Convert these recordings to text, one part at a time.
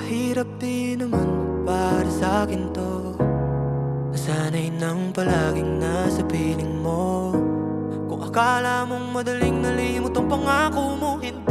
Mahirap din naman para sa akin to. Nasanay nang palaging nasa piling mo. Kung akala mong madaling nalimot ang pangako mo Hindi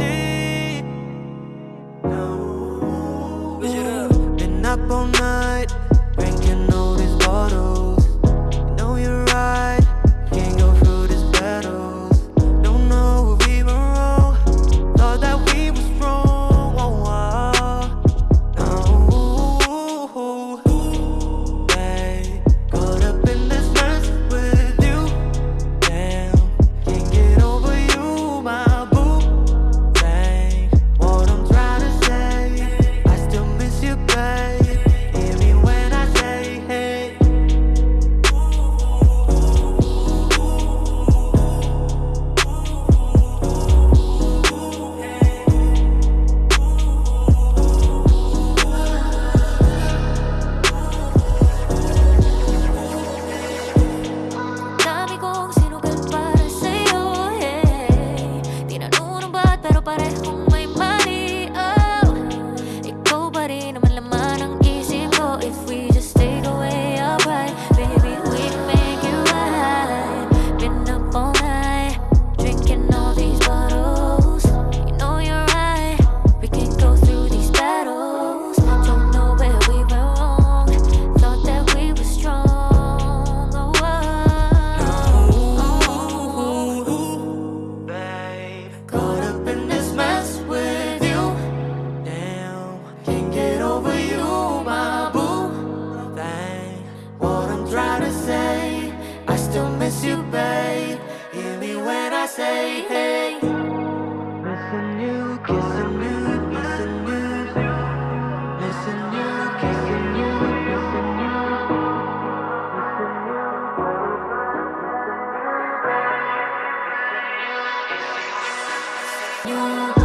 say hey. Listen you, kissing you, listen you Listen you, kissing you, listen you You